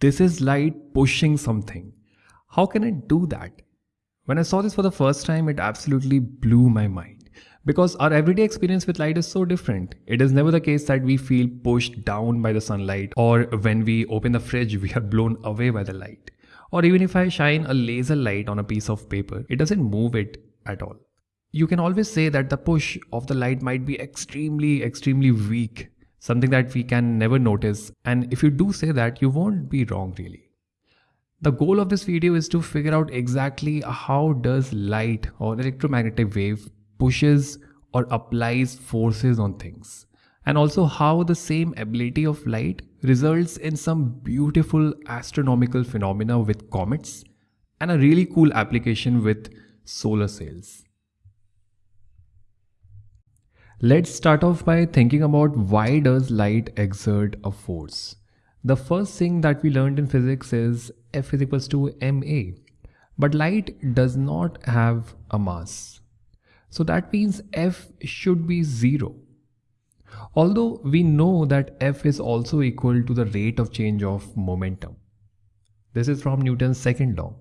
this is light pushing something. How can it do that? When I saw this for the first time, it absolutely blew my mind. Because our everyday experience with light is so different. It is never the case that we feel pushed down by the sunlight or when we open the fridge, we are blown away by the light. Or even if I shine a laser light on a piece of paper, it doesn't move it at all. You can always say that the push of the light might be extremely, extremely weak, something that we can never notice. And if you do say that, you won't be wrong really. The goal of this video is to figure out exactly how does light or electromagnetic wave pushes or applies forces on things and also how the same ability of light results in some beautiful astronomical phenomena with comets and a really cool application with solar sails. Let's start off by thinking about why does light exert a force? The first thing that we learned in physics is F is equals to ma. But light does not have a mass. So that means F should be zero. Although we know that F is also equal to the rate of change of momentum. This is from Newton's second law.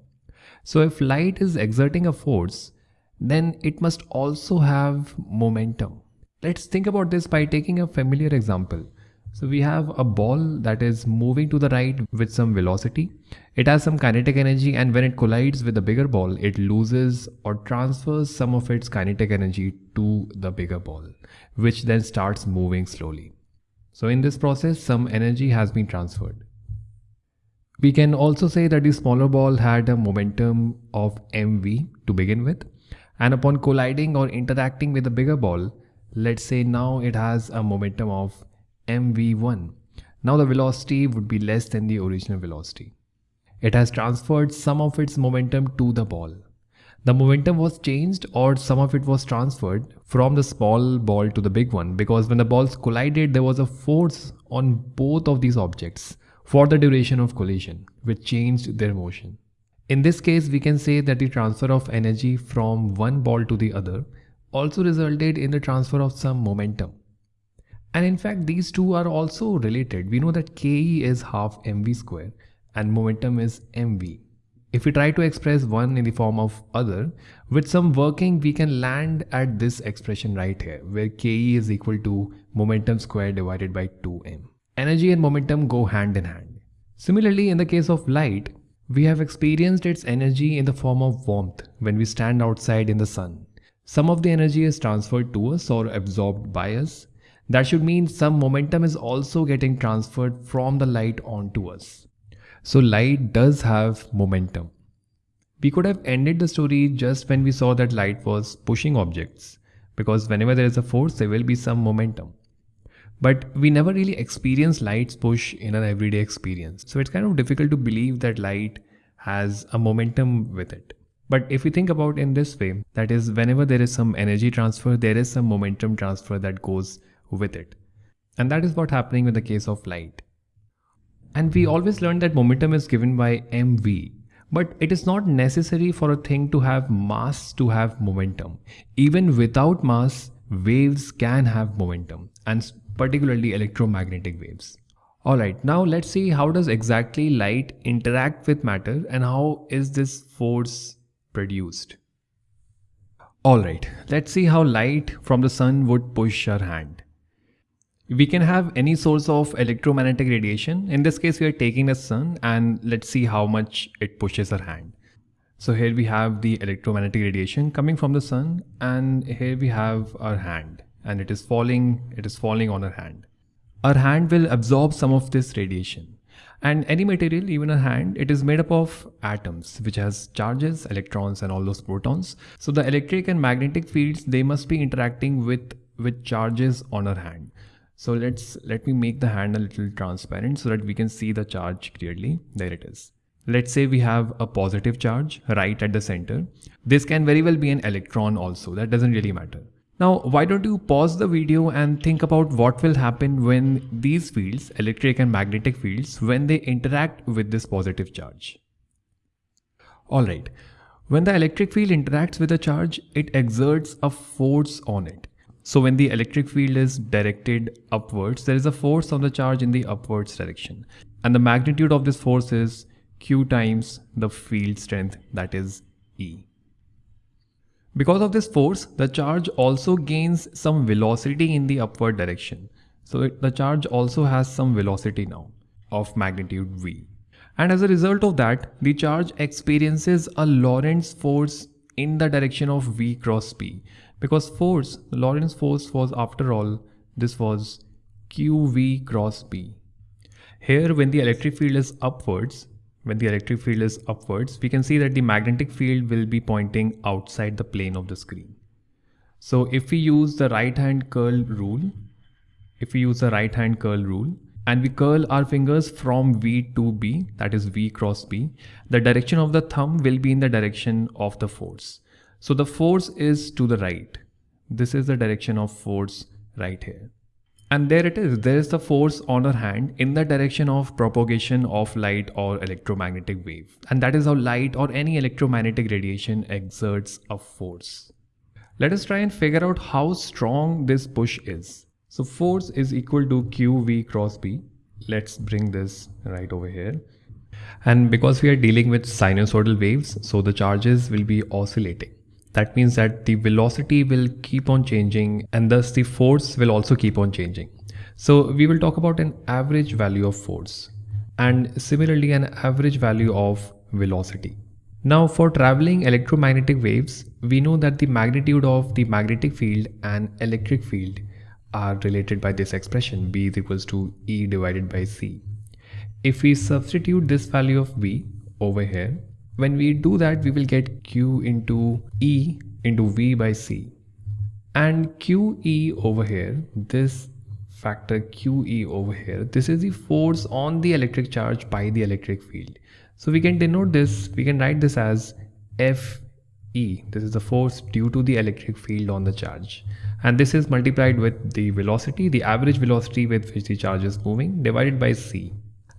So if light is exerting a force, then it must also have momentum. Let's think about this by taking a familiar example. So we have a ball that is moving to the right with some velocity. It has some kinetic energy and when it collides with a bigger ball, it loses or transfers some of its kinetic energy to the bigger ball, which then starts moving slowly. So in this process, some energy has been transferred. We can also say that the smaller ball had a momentum of mv to begin with and upon colliding or interacting with the bigger ball, Let's say now it has a momentum of mv1. Now the velocity would be less than the original velocity. It has transferred some of its momentum to the ball. The momentum was changed or some of it was transferred from the small ball to the big one because when the balls collided there was a force on both of these objects for the duration of collision which changed their motion. In this case we can say that the transfer of energy from one ball to the other also resulted in the transfer of some momentum. And in fact, these two are also related. We know that Ke is half mv square and momentum is mv. If we try to express one in the form of other, with some working we can land at this expression right here where Ke is equal to momentum square divided by 2m. Energy and momentum go hand in hand. Similarly, in the case of light, we have experienced its energy in the form of warmth when we stand outside in the sun. Some of the energy is transferred to us or absorbed by us. That should mean some momentum is also getting transferred from the light onto us. So light does have momentum. We could have ended the story just when we saw that light was pushing objects because whenever there is a force there will be some momentum. But we never really experience light's push in an everyday experience. So it's kind of difficult to believe that light has a momentum with it. But if we think about in this way, that is whenever there is some energy transfer, there is some momentum transfer that goes with it. And that is what happening in the case of light. And we always learn that momentum is given by mv. But it is not necessary for a thing to have mass to have momentum. Even without mass, waves can have momentum and particularly electromagnetic waves. Alright, now let's see how does exactly light interact with matter and how is this force produced. Alright, let's see how light from the sun would push our hand. We can have any source of electromagnetic radiation. In this case, we are taking the sun and let's see how much it pushes our hand. So here we have the electromagnetic radiation coming from the sun and here we have our hand and it is falling, it is falling on our hand. Our hand will absorb some of this radiation. And any material, even a hand, it is made up of atoms, which has charges, electrons, and all those protons. So the electric and magnetic fields, they must be interacting with, with charges on our hand. So let's, let me make the hand a little transparent so that we can see the charge clearly. There it is. Let's say we have a positive charge right at the center. This can very well be an electron also. That doesn't really matter. Now, why don't you pause the video and think about what will happen when these fields, electric and magnetic fields, when they interact with this positive charge. Alright, when the electric field interacts with a charge, it exerts a force on it. So when the electric field is directed upwards, there is a force on the charge in the upwards direction. and the magnitude of this force is q times the field strength that is E. Because of this force, the charge also gains some velocity in the upward direction. So it, the charge also has some velocity now of magnitude v. And as a result of that, the charge experiences a Lorentz force in the direction of v cross B. Because force, the Lorentz force was after all, this was qv cross B. Here when the electric field is upwards, when the electric field is upwards, we can see that the magnetic field will be pointing outside the plane of the screen. So if we use the right hand curl rule, if we use the right hand curl rule and we curl our fingers from V to B, that is V cross B, the direction of the thumb will be in the direction of the force. So the force is to the right. This is the direction of force right here. And there it is, there is the force on our hand in the direction of propagation of light or electromagnetic wave. And that is how light or any electromagnetic radiation exerts a force. Let us try and figure out how strong this push is. So force is equal to QV cross B. Let's bring this right over here. And because we are dealing with sinusoidal waves, so the charges will be oscillating. That means that the velocity will keep on changing and thus the force will also keep on changing. So we will talk about an average value of force and similarly an average value of velocity. Now for traveling electromagnetic waves, we know that the magnitude of the magnetic field and electric field are related by this expression B is equals to E divided by C. If we substitute this value of V over here, when we do that, we will get Q into E into V by C. And QE over here, this factor QE over here, this is the force on the electric charge by the electric field. So we can denote this, we can write this as FE. This is the force due to the electric field on the charge. And this is multiplied with the velocity, the average velocity with which the charge is moving divided by C.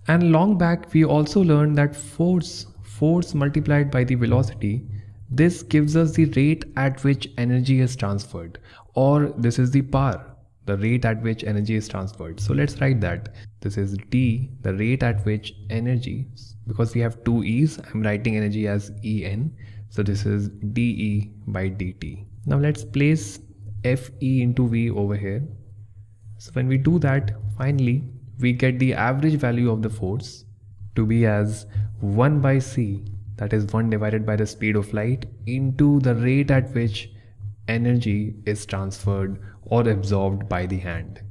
And long back, we also learned that force force multiplied by the velocity, this gives us the rate at which energy is transferred or this is the power, the rate at which energy is transferred. So let's write that. This is d, the rate at which energy, because we have two e's, I'm writing energy as En. So this is dE by dt. Now let's place Fe into V over here. So when we do that, finally, we get the average value of the force to be as 1 by c that is 1 divided by the speed of light into the rate at which energy is transferred or absorbed by the hand.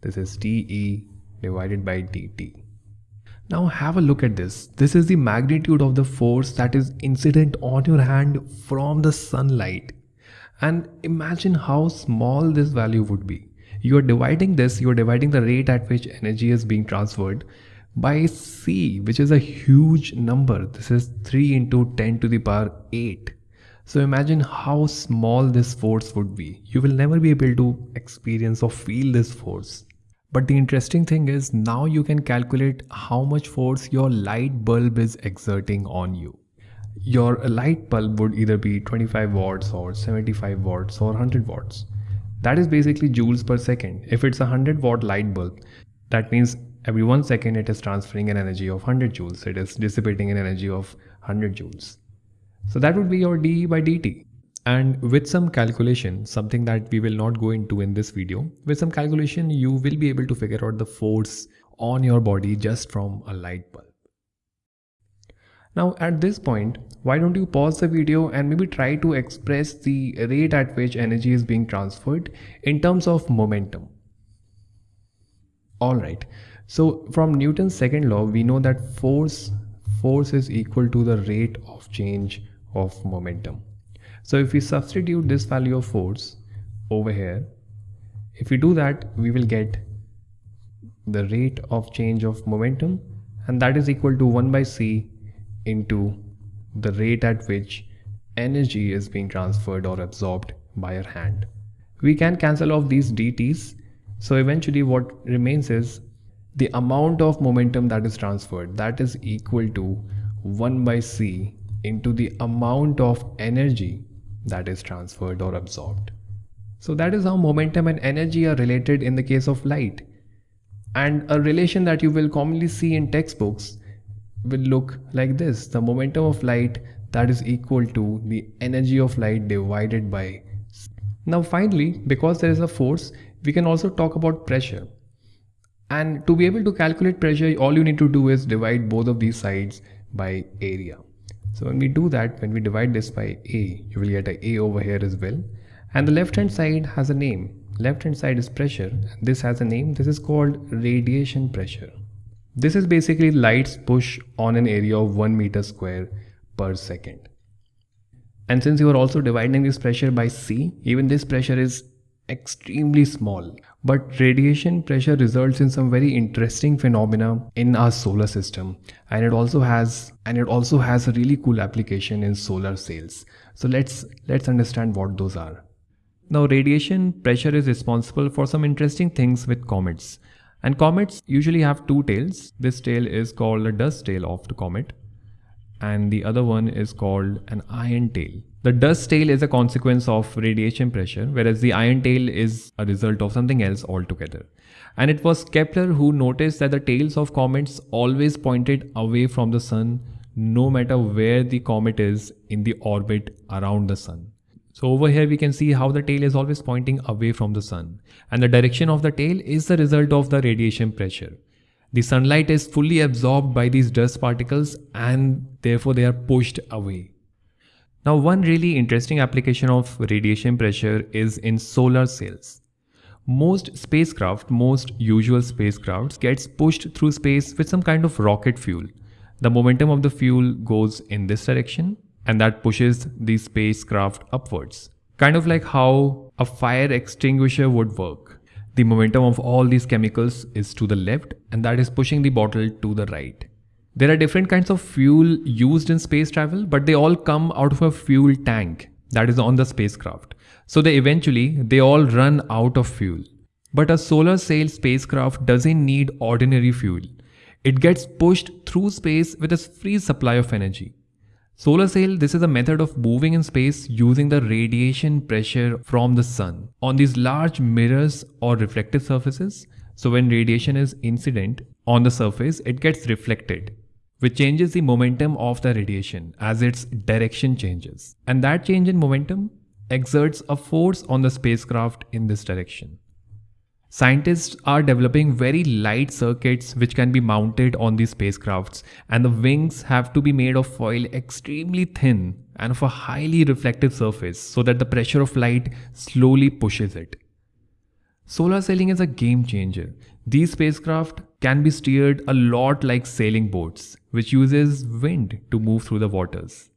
This is dE divided by dt. Now have a look at this. This is the magnitude of the force that is incident on your hand from the sunlight. And imagine how small this value would be. You are dividing this, you are dividing the rate at which energy is being transferred by c which is a huge number. This is 3 into 10 to the power 8 so imagine how small this force would be. You will never be able to experience or feel this force. But the interesting thing is now you can calculate how much force your light bulb is exerting on you. Your light bulb would either be 25 watts or 75 watts or 100 watts. That is basically joules per second. If it's a 100 watt light bulb that means every one second it is transferring an energy of 100 joules. It is dissipating an energy of 100 joules. So that would be your dE by dt. And with some calculation something that we will not go into in this video with some calculation you will be able to figure out the force on your body just from a light bulb. Now at this point why don't you pause the video and maybe try to express the rate at which energy is being transferred in terms of momentum? Alright so from Newton's second law, we know that force force is equal to the rate of change of momentum. So if we substitute this value of force over here, if we do that, we will get the rate of change of momentum and that is equal to 1 by c into the rate at which energy is being transferred or absorbed by our hand. We can cancel off these dt's. So eventually what remains is the amount of momentum that is transferred that is equal to 1 by c into the amount of energy that is transferred or absorbed. So that is how momentum and energy are related in the case of light. And a relation that you will commonly see in textbooks will look like this. The momentum of light that is equal to the energy of light divided by. Now finally, because there is a force, we can also talk about pressure. And to be able to calculate pressure, all you need to do is divide both of these sides by area. So when we do that, when we divide this by A, you will get a A over here as well. And the left hand side has a name. Left hand side is pressure. This has a name. This is called radiation pressure. This is basically light's push on an area of 1 meter square per second. And since you are also dividing this pressure by C, even this pressure is extremely small. But radiation pressure results in some very interesting phenomena in our solar system and it also has and it also has a really cool application in solar sails. So let's let's understand what those are. Now radiation pressure is responsible for some interesting things with comets. And comets usually have two tails. This tail is called the dust tail of the comet and the other one is called an ion tail. The dust tail is a consequence of radiation pressure, whereas the ion tail is a result of something else altogether. And it was Kepler who noticed that the tails of comets always pointed away from the sun, no matter where the comet is in the orbit around the sun. So over here we can see how the tail is always pointing away from the sun. And the direction of the tail is the result of the radiation pressure. The sunlight is fully absorbed by these dust particles and therefore they are pushed away. Now one really interesting application of radiation pressure is in solar sails. Most spacecraft, most usual spacecrafts gets pushed through space with some kind of rocket fuel. The momentum of the fuel goes in this direction and that pushes the spacecraft upwards. Kind of like how a fire extinguisher would work. The momentum of all these chemicals is to the left and that is pushing the bottle to the right. There are different kinds of fuel used in space travel, but they all come out of a fuel tank that is on the spacecraft. So they eventually, they all run out of fuel. But a solar sail spacecraft doesn't need ordinary fuel. It gets pushed through space with a free supply of energy. Solar sail, this is a method of moving in space using the radiation pressure from the sun on these large mirrors or reflective surfaces. So when radiation is incident on the surface, it gets reflected which changes the momentum of the radiation as its direction changes. And that change in momentum exerts a force on the spacecraft in this direction. Scientists are developing very light circuits which can be mounted on these spacecrafts and the wings have to be made of foil extremely thin and of a highly reflective surface so that the pressure of light slowly pushes it. Solar sailing is a game changer. These spacecraft can be steered a lot like sailing boats, which uses wind to move through the waters.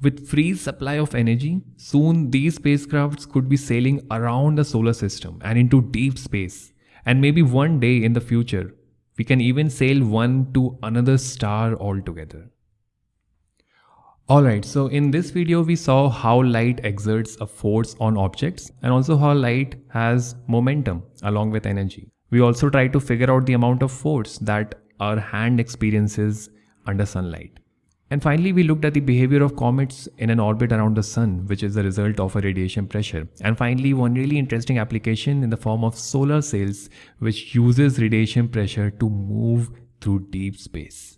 With free supply of energy, soon these spacecrafts could be sailing around the solar system and into deep space. And maybe one day in the future, we can even sail one to another star altogether. Alright, so in this video we saw how light exerts a force on objects and also how light has momentum along with energy. We also try to figure out the amount of force that our hand experiences under sunlight. And finally, we looked at the behavior of comets in an orbit around the sun, which is the result of a radiation pressure. And finally, one really interesting application in the form of solar sails, which uses radiation pressure to move through deep space.